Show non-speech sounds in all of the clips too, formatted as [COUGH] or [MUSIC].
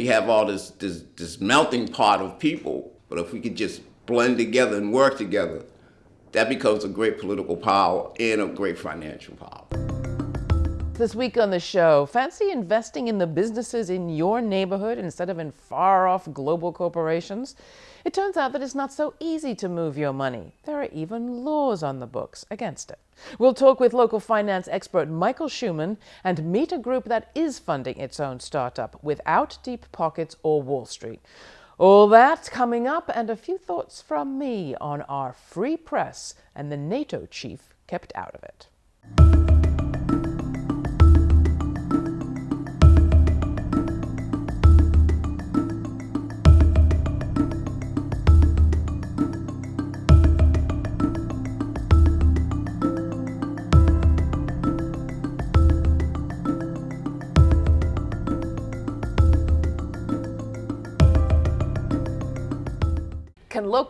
we have all this, this, this melting pot of people, but if we could just blend together and work together, that becomes a great political power and a great financial power. This week on the show, fancy investing in the businesses in your neighborhood instead of in far off global corporations? It turns out that it's not so easy to move your money. There are even laws on the books against it. We'll talk with local finance expert Michael Shuman and meet a group that is funding its own startup without deep pockets or Wall Street. All that coming up, and a few thoughts from me on our free press and the NATO chief kept out of it.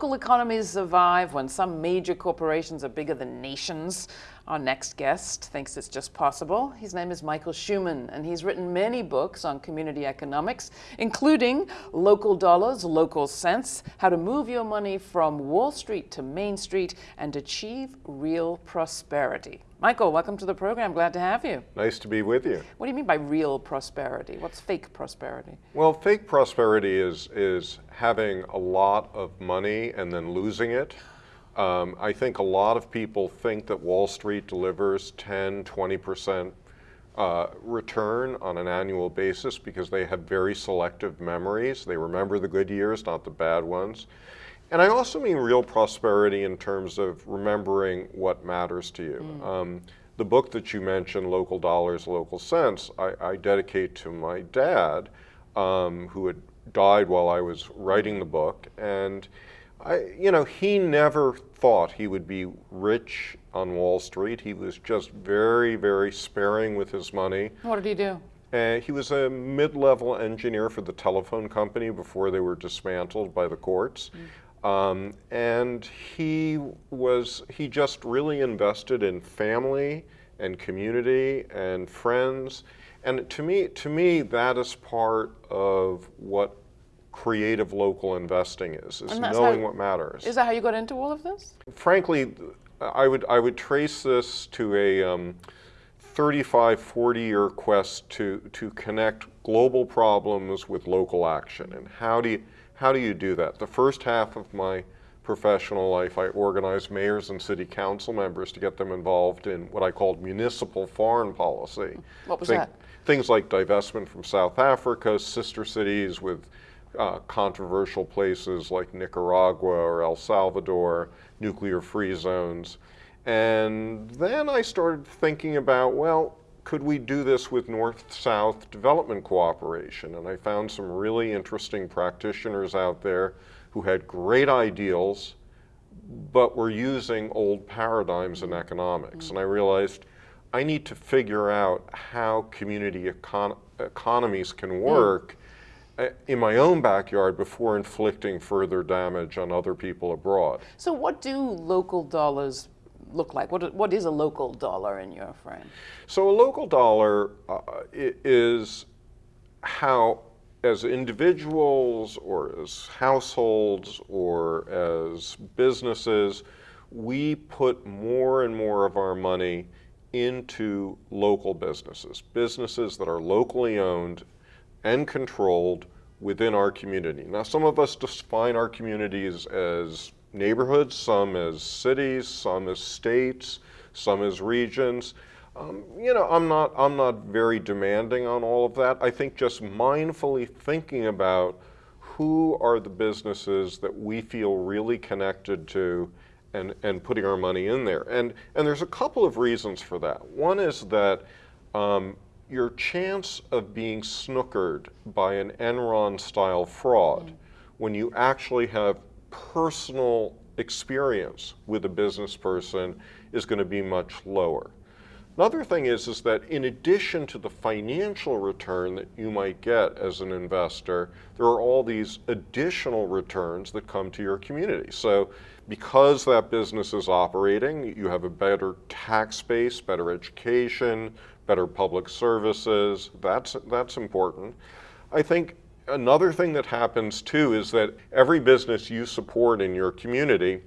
Local economies survive when some major corporations are bigger than nations? Our next guest thinks it's just possible. His name is Michael Shuman, and he's written many books on community economics, including Local Dollars, Local Sense, How to Move Your Money from Wall Street to Main Street and Achieve Real Prosperity. Michael, welcome to the program. Glad to have you. Nice to be with you. What do you mean by real prosperity? What's fake prosperity? Well, fake prosperity is, is having a lot of money and then losing it. Um, I think a lot of people think that Wall Street delivers 10, 20% uh, return on an annual basis because they have very selective memories. They remember the good years, not the bad ones. And I also mean real prosperity in terms of remembering what matters to you. Mm. Um, the book that you mentioned, Local Dollars, Local Sense, I, I dedicate to my dad, um, who had died while I was writing the book. And, I, you know, he never thought he would be rich on Wall Street. He was just very, very sparing with his money. What did he do? Uh, he was a mid-level engineer for the telephone company before they were dismantled by the courts. Mm. Um, and he was, he just really invested in family and community and friends. And to me, to me, that is part of what creative local investing is, is knowing how, what matters. Is that how you got into all of this? Frankly, I would, I would trace this to a um, 35, 40 year quest to, to connect global problems with local action. And how do you, how do you do that? The first half of my professional life, I organized mayors and city council members to get them involved in what I called municipal foreign policy. What was Think, that? Things like divestment from South Africa, sister cities with uh, controversial places like Nicaragua or El Salvador, nuclear-free zones. And then I started thinking about, well, could we do this with North-South development cooperation? And I found some really interesting practitioners out there who had great ideals, but were using old paradigms in economics. And I realized I need to figure out how community econ economies can hmm. work mm. in my own backyard before inflicting further damage on other people abroad. So what do local dollars look like? What, what is a local dollar in your frame? So a local dollar uh, is how, as individuals or as households or as businesses, we put more and more of our money into local businesses, businesses that are locally owned and controlled within our community. Now, some of us define our communities as neighborhoods, some as cities, some as states, some as regions. Um, you know, I'm not, I'm not very demanding on all of that. I think just mindfully thinking about who are the businesses that we feel really connected to and, and putting our money in there. And, and there's a couple of reasons for that. One is that um, your chance of being snookered by an Enron style fraud mm -hmm. when you actually have personal experience with a business person is going to be much lower. Another thing is, is that in addition to the financial return that you might get as an investor, there are all these additional returns that come to your community. So because that business is operating, you have a better tax base, better education, better public services. That's, that's important. I think another thing that happens too is that every business you support in your community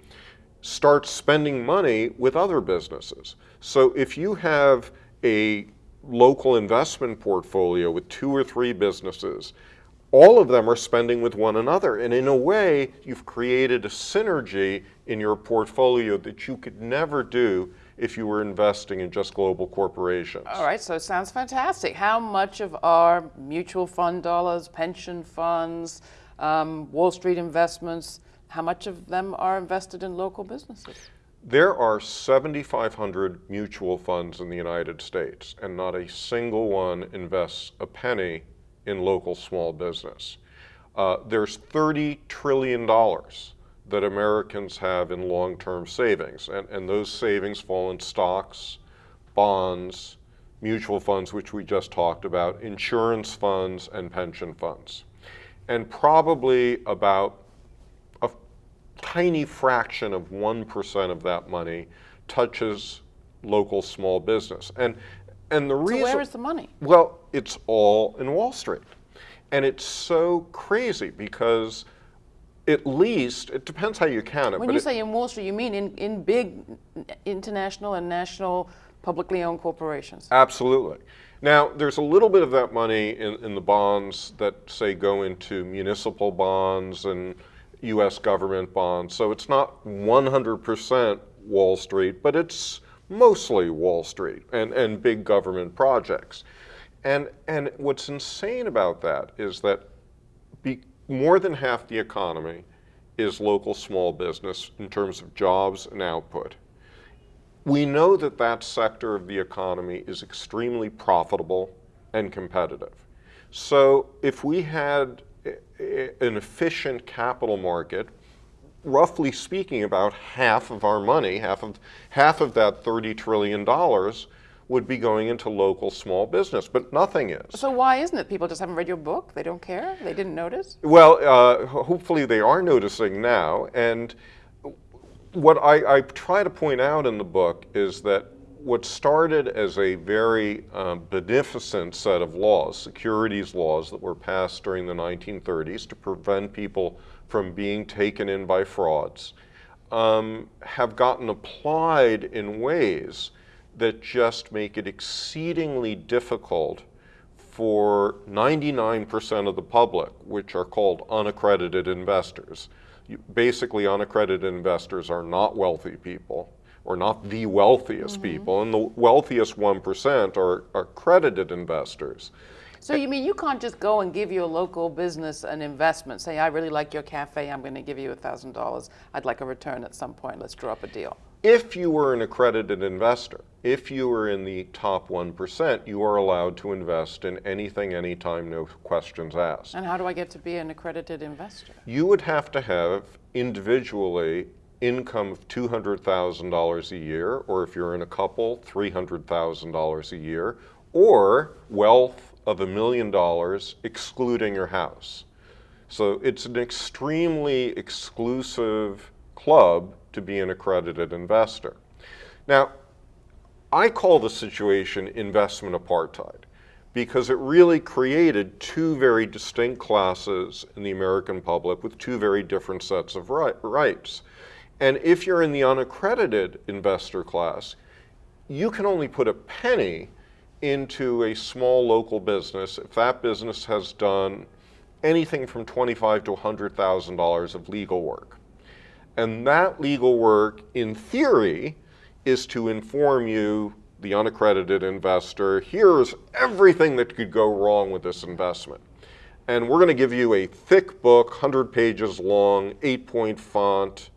starts spending money with other businesses. So if you have a local investment portfolio with two or three businesses, all of them are spending with one another. And in a way, you've created a synergy in your portfolio that you could never do if you were investing in just global corporations. All right, so it sounds fantastic. How much of our mutual fund dollars, pension funds, um, Wall Street investments, how much of them are invested in local businesses? There are 7,500 mutual funds in the United States, and not a single one invests a penny in local small business. Uh, there's $30 trillion that Americans have in long-term savings, and, and those savings fall in stocks, bonds, mutual funds, which we just talked about, insurance funds, and pension funds. And probably about a tiny fraction of 1% of that money touches local small business. And, and the reason. Where is the money? Well, it's all in Wall Street. And it's so crazy because at least, it depends how you count it. When you it, say in Wall Street, you mean in, in big international and national publicly owned corporations? Absolutely. Now, there's a little bit of that money in, in the bonds that, say, go into municipal bonds and US government bonds. So it's not 100% Wall Street, but it's mostly Wall Street and, and big government projects. And, and what's insane about that is that more than half the economy is local small business in terms of jobs and output. We know that that sector of the economy is extremely profitable and competitive. So if we had an efficient capital market, roughly speaking, about half of our money, half of, half of that $30 trillion would be going into local small business, but nothing is. So why isn't it? People just haven't read your book? They don't care? They didn't notice? Well, uh, hopefully they are noticing now. And what I, I, try to point out in the book is that what started as a very um, beneficent set of laws, securities laws that were passed during the 1930s to prevent people from being taken in by frauds, um, have gotten applied in ways that just make it exceedingly difficult for 99% of the public, which are called unaccredited investors. Basically, unaccredited investors are not wealthy people or not the wealthiest mm -hmm. people, and the wealthiest 1% are, are credited investors. So you mean you can't just go and give your local business an investment, say, I really like your cafe, I'm going to give you $1,000, I'd like a return at some point, let's draw up a deal. If you were an accredited investor, if you were in the top 1%, you are allowed to invest in anything, anytime, no questions asked. And how do I get to be an accredited investor? You would have to have individually income of $200,000 a year, or if you're in a couple, $300,000 a year, or wealth of a million dollars excluding your house. So it's an extremely exclusive club to be an accredited investor. Now, I call the situation investment apartheid because it really created two very distinct classes in the American public with two very different sets of right, rights. And if you're in the unaccredited investor class, you can only put a penny into a small local business if that business has done anything from 25 to $100,000 of legal work. And that legal work, in theory, is to inform you, the unaccredited investor, here's everything that could go wrong with this investment. And we're going to give you a thick book, 100 pages long, 8-point font,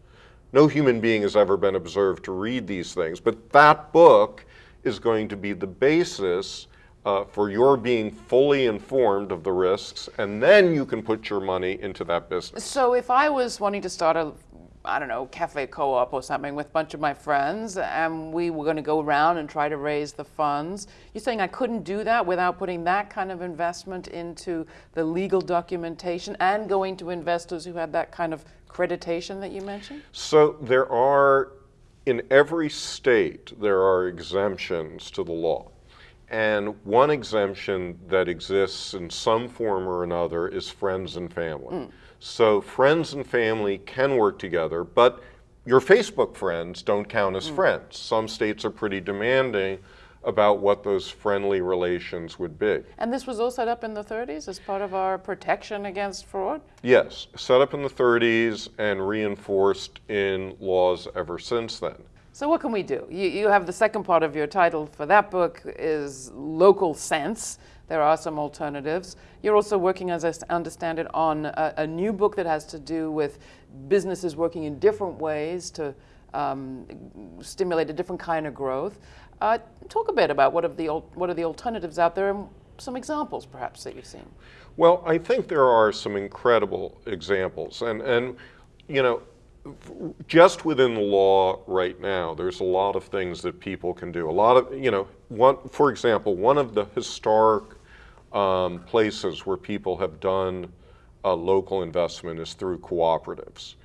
no human being has ever been observed to read these things, but that book is going to be the basis uh, for your being fully informed of the risks, and then you can put your money into that business. So if I was wanting to start a I don't know, cafe co-op or something with a bunch of my friends and we were going to go around and try to raise the funds. You're saying I couldn't do that without putting that kind of investment into the legal documentation and going to investors who had that kind of accreditation that you mentioned? So there are, in every state, there are exemptions to the law. And one exemption that exists in some form or another is friends and family. Hmm. So friends and family can work together, but your Facebook friends don't count as mm. friends. Some states are pretty demanding about what those friendly relations would be. And this was all set up in the 30s as part of our protection against fraud? Yes, set up in the 30s and reinforced in laws ever since then. So what can we do? You, you have the second part of your title for that book is local sense. There are some alternatives. You're also working, as I understand it, on a, a new book that has to do with businesses working in different ways to um, stimulate a different kind of growth. Uh, talk a bit about what, of the, what are the alternatives out there and some examples, perhaps, that you've seen. Well, I think there are some incredible examples. And, and you know, just within the law right now, there's a lot of things that people can do. A lot of, you know, one, for example, one of the historic um, places where people have done uh, local investment is through cooperatives.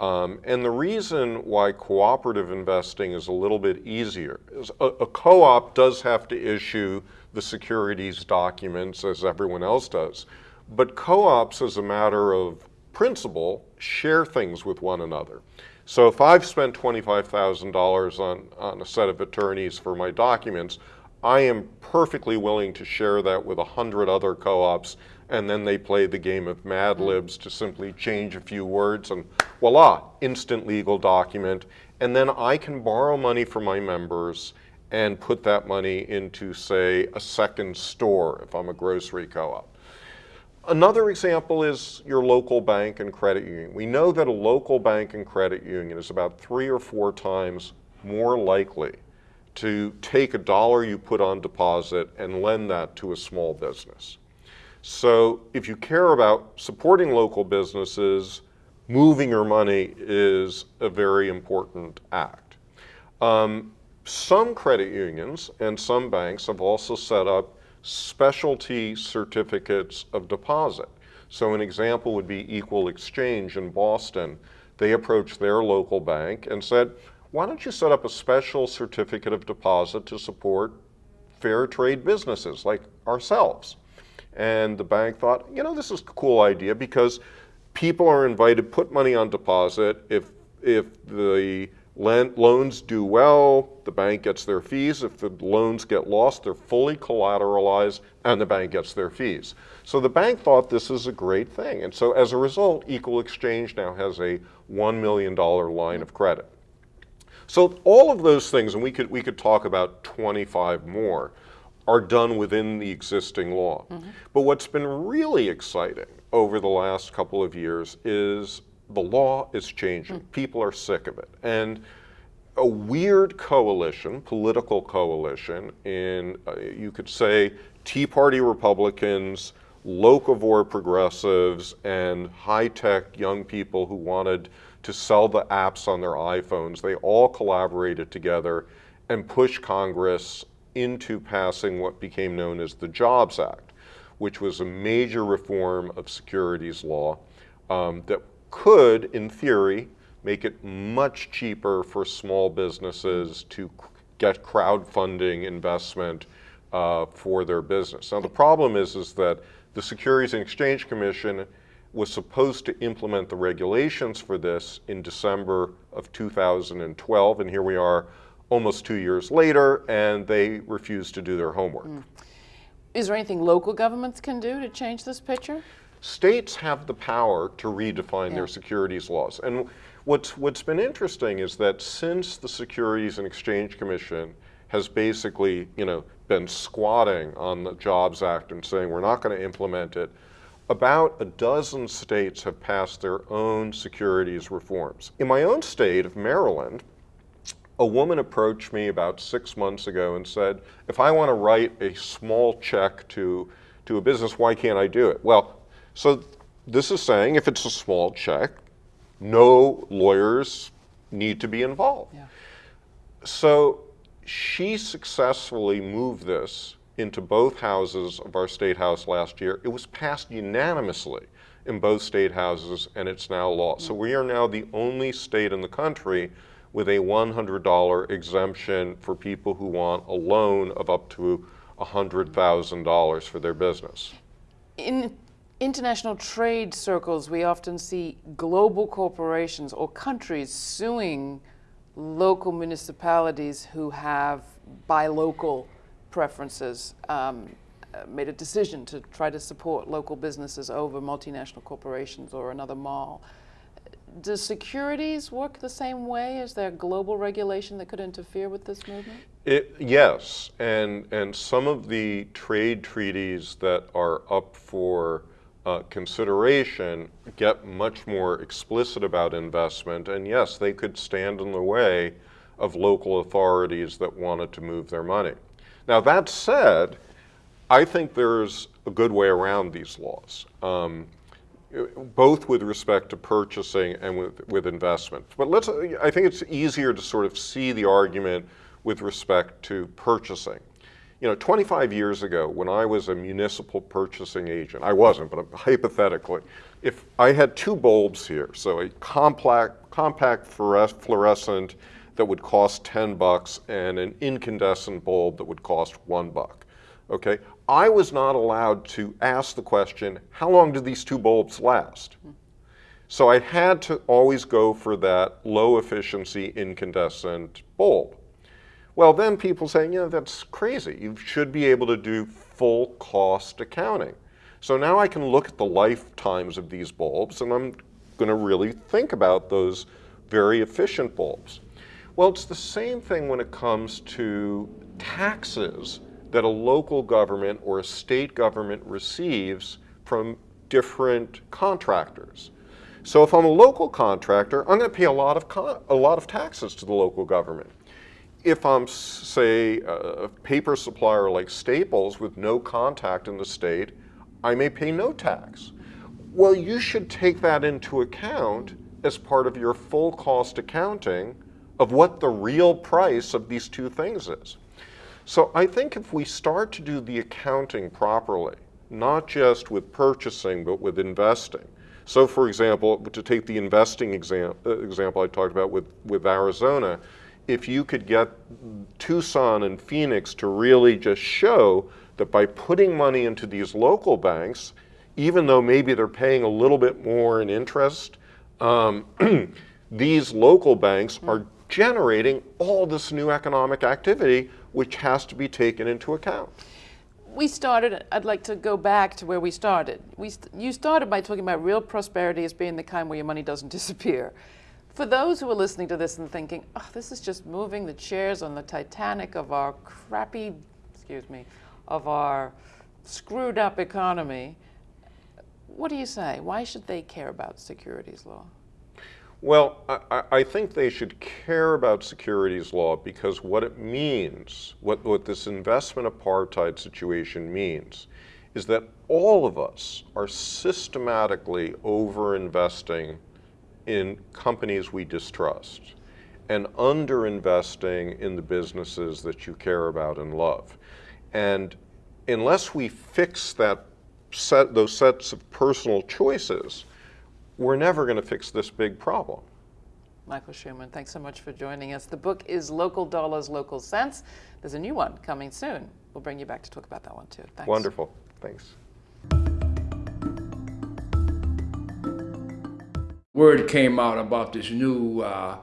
Um, and the reason why cooperative investing is a little bit easier is a, a co-op does have to issue the securities documents as everyone else does. But co-ops, as a matter of principle, share things with one another. So if I've spent $25,000 on, on a set of attorneys for my documents, I am perfectly willing to share that with a hundred other co-ops, and then they play the game of Mad mm. Libs to simply change a few words, and voila, instant legal document. And then I can borrow money from my members and put that money into, say, a second store if I'm a grocery co-op. Another example is your local bank and credit union. We know that a local bank and credit union is about three or four times more likely to take a dollar you put on deposit and lend that to a small business. So if you care about supporting local businesses, moving your money is a very important act. Um, some credit unions and some banks have also set up specialty certificates of deposit. So an example would be Equal Exchange in Boston. They approached their local bank and said, why don't you set up a special certificate of deposit to support fair trade businesses like ourselves? And the bank thought, you know, this is a cool idea because people are invited, to put money on deposit. If, if the loans do well, the bank gets their fees. If the loans get lost, they're fully collateralized and the bank gets their fees. So the bank thought this is a great thing. And so as a result, Equal Exchange now has a $1 million line of credit. So all of those things, and we could, we could talk about 25 more, are done within the existing law. But what's been really exciting over the last couple of years is the law is changing. People are sick of it. And a weird coalition, political coalition, in, uh, you could say, Tea Party Republicans, locavore progressives, and high tech young people who wanted to sell the apps on their iPhones, they all collaborated together and pushed Congress into passing what became known as the Jobs Act, which was a major reform of securities law um, that could, in theory, make it much cheaper for small businesses to get crowdfunding investment uh, for their business. Now the problem is, is that the Securities and Exchange Commission was supposed to implement the regulations for this in December of 2012, and here we are almost two years later, and they refused to do their homework. Mm. Is there anything local governments can do to change this picture? States have the power to redefine Yeah. their securities laws. And what's, what's been interesting is that since the Securities and Exchange Commission has basically, you know, been squatting on the Jobs Act and saying we're not going to implement it, about a dozen states have passed their own securities reforms. In my own state of Maryland, a woman approached me about six months ago and said, if I want to write a small check to, to a business, why can't I do it? Well, so this is saying if it's a small check, no lawyers need to be involved. Yeah. So she successfully moved this into both houses of our state house last year. It was passed unanimously in both state houses and it's now law. So we are now the only state in the country with a $100 exemption for people who want a loan of up to $100,000 for their business. In international trade circles, we often see global corporations or countries suing local municipalities who have buy local preferences, um, uh, made a decision to try to support local businesses over multinational corporations or another mall. Does securities work the same way? Is there global regulation that could interfere with this movement? It, yes, and, and some of the trade treaties that are up for uh, consideration get much more explicit about investment, and yes, they could stand in the way of local authorities that wanted to move their money. Now, that said, I think there's a good way around these laws. Um, both with respect to purchasing and with, with investment. But let's, I think it's easier to sort of see the argument with respect to purchasing. You know, 25 years ago, when I was a municipal purchasing agent, I wasn't, but hypothetically, if I had two bulbs here, so a compact, compact fluorescent that would cost 10 bucks and an incandescent bulb that would cost one buck, okay? I was not allowed to ask the question, how long do these two bulbs last? So I had to always go for that low efficiency incandescent bulb. Well, then people saying, you know, that's crazy. You should be able to do full cost accounting. So now I can look at the lifetimes of these bulbs and I'm going to really think about those very efficient bulbs. Well, it's the same thing when it comes to taxes that a local government or a state government receives from different contractors. So if I'm a local contractor, I'm going to pay a lot of, a lot of taxes to the local government. If I'm, say, a paper supplier like Staples with no contact in the state, I may pay no tax. Well, you should take that into account as part of your full cost accounting of what the real price of these two things is. So I think if we start to do the accounting properly, not just with purchasing, but with investing. So for example, to take the investing exam, uh, example I talked about with, with Arizona, if you could get Tucson and Phoenix to really just show that by putting money into these local banks, even though maybe they're paying a little bit more in interest, um, [CLEARS THROAT] these local banks are generating all this new economic activity which has to be taken into account. We started, I'd like to go back to where we started. We, you started by talking about real prosperity as being the kind where your money doesn't [LAUGHS] disappear. For those who are listening to this and thinking, oh, this is just moving the chairs on the Titanic of our crappy, excuse me, of our screwed up economy, what do you say? Why should they care about securities law? Well, I, I, think they should care about securities law because what it means, what, what this investment apartheid situation means, is that all of us are systematically over-investing in companies we distrust and under-investing in the businesses that you care about and love. And unless we fix that set, those sets of personal choices, we're never going to fix this big problem. Michael Shuman, thanks so much for joining us. The book is Local Dollars, Local Sense. There's a new one coming soon. We'll bring you back to talk about that one too. Thanks. Wonderful. Thanks. Word came out about this new uh,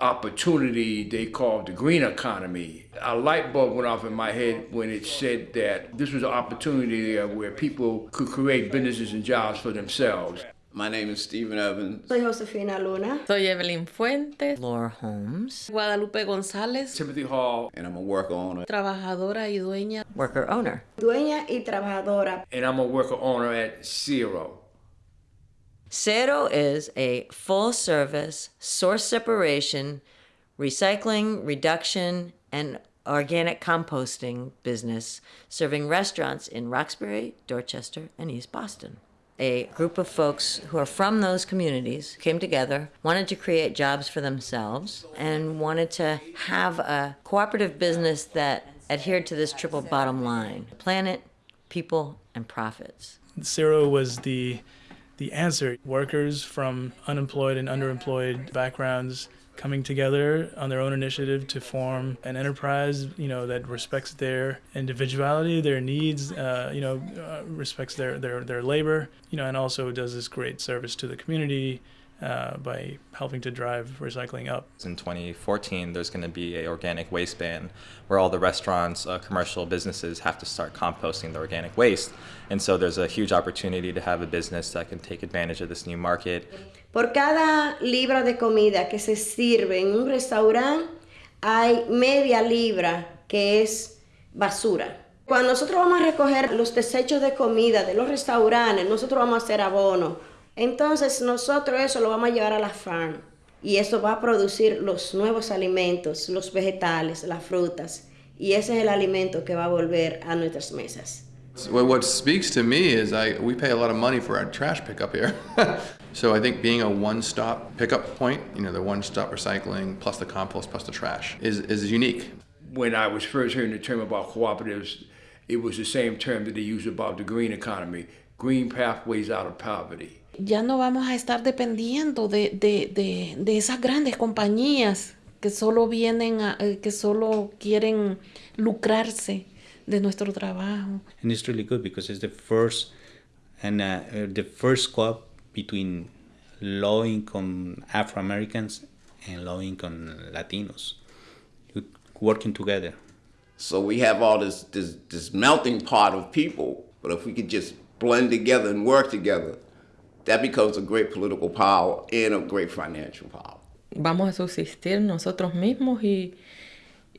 opportunity they called the green economy. A light bulb went off in my head when it said that this was an opportunity where people could create businesses and jobs for themselves. My name is Stephen Evans. Soy Josefina Luna. Soy Evelyn Fuentes. Laura Holmes. Guadalupe González. Timothy Hall. And I'm a worker owner. Trabajadora y dueña. Worker owner. Dueña y trabajadora. And I'm a worker owner at Cero. Cero is a full service source separation, recycling, reduction, and organic composting business serving restaurants in Roxbury, Dorchester, and East Boston a group of folks who are from those communities came together, wanted to create jobs for themselves, and wanted to have a cooperative business that adhered to this triple bottom line planet, people, and profits. Cero was the, the answer. Workers from unemployed and underemployed backgrounds coming together on their own initiative to form an enterprise, you know, that respects their individuality, their needs, uh, you know, uh, respects their, their, their labor, you know, and also does this great service to the community uh, by helping to drive recycling up. In 2014, there's going to be a organic waste ban where all the restaurants, uh, commercial businesses have to start composting the organic waste. And so there's a huge opportunity to have a business that can take advantage of this new market. Por cada libra de comida que se sirve en un restaurante, hay media libra que es basura. Cuando nosotros vamos a recoger los desechos de comida de los restaurantes, nosotros vamos a hacer abono. Entonces nosotros eso lo vamos a llevar a la farm y eso va a producir los nuevos alimentos, los vegetales, las frutas y ese es el alimento que va a volver a nuestras mesas. What speaks to me is I we pay a lot of money for our trash pickup here. [LAUGHS] so I think being a one-stop pickup point, you know, the one-stop recycling plus the compost plus the trash is, is unique. When I was first hearing the term about cooperatives, it was the same term that they used about the green economy, green pathways out of poverty. Ya no vamos a estar dependiendo de, de, de, de esas grandes compañías que solo vienen a, eh, que solo quieren lucrarse de nuestro trabajo. And it's really good because it's the first and uh, uh, the first co-op between low income Afro Americans and low income Latinos working together. So we have all this, this this melting pot of people, but if we could just blend together and work together, that becomes a great political power and a great financial power. Vamos a subsistir nosotros mismos y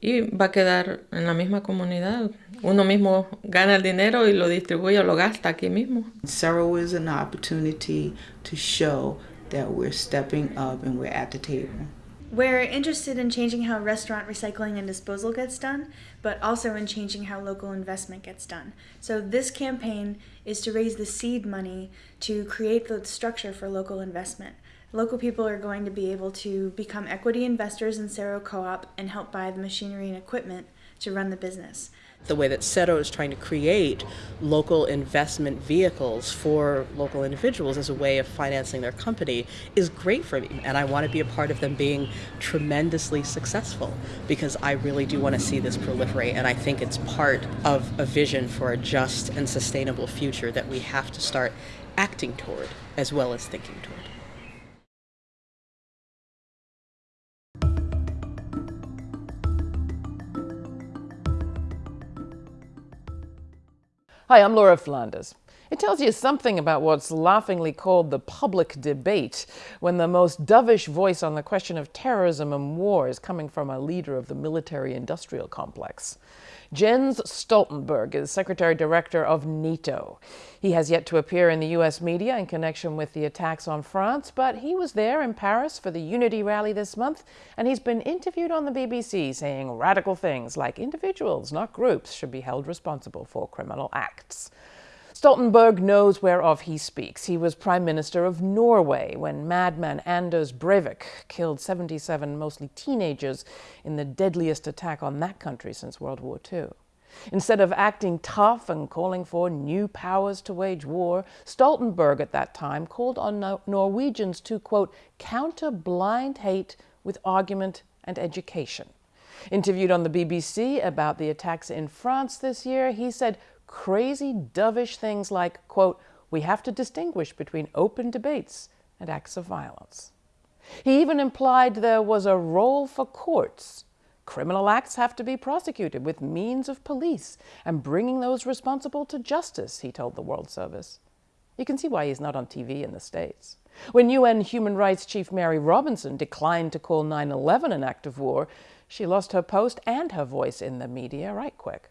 y va a quedar en la misma comunidad. Uno mismo gana el dinero y lo distribuye o lo gasta aquí mismo. Is an opportunity to show that we're stepping up and we're at the table. We're interested in changing how restaurant recycling and disposal gets done, but also in changing how local investment gets done. So, this campaign is to raise the seed money to create the structure for local investment. Local people are going to be able to become equity investors in Cero Co op and help buy the machinery and equipment to run the business. The way that Cero is trying to create local investment vehicles for local individuals as a way of financing their company is great for me. And I want to be a part of them being tremendously successful because I really do want to see this proliferate. And I think it's part of a vision for a just and sustainable future that we have to start acting toward as well as thinking toward. Hi, I'm Laura Flanders. It tells you something about what's laughingly called the public debate when the most dovish voice on the question of terrorism and war is coming from a leader of the military industrial complex. Jens Stoltenberg is Secretary Director of NATO. He has yet to appear in the U.S. media in connection with the attacks on France, but he was there in Paris for the Unity rally this month, and he's been interviewed on the BBC saying radical things like individuals, not groups, should be held responsible for criminal acts. Stoltenberg knows whereof he speaks. He was Prime Minister of Norway when madman Anders Breivik killed 77 mostly teenagers in the deadliest attack on that country since World War II. Instead of acting tough and calling for new powers to wage war, Stoltenberg at that time called on no Norwegians to, quote, counter blind hate with argument and education. Interviewed on the BBC about the attacks in France this year, he said, crazy, dovish things like, quote, we have to distinguish between open debates and acts of violence. He even implied there was a role for courts. Criminal acts have to be prosecuted with means of police and bringing those responsible to justice, he told the World Service. You can see why he's not on TV in the States. When UN Human Rights Chief Mary Robinson declined to call 9 11 an act of war, she lost her post and her voice in the media right quick.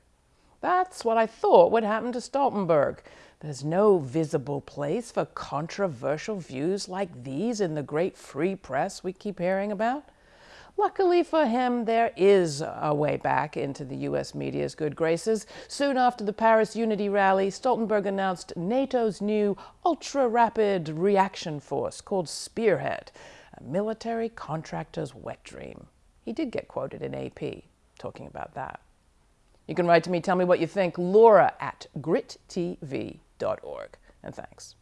That's what I thought would happen to Stoltenberg. There's no visible place for controversial views like these in the great free press we keep hearing about. Luckily for him, there is a way back into the U.S. media's good graces. Soon after the Paris Unity rally, Stoltenberg announced NATO's new ultra rapid reaction force called Spearhead, a military contractor's wet dream. He did get quoted in AP talking about that. You can write to me, tell me what you think, laura at grittv.org. And thanks.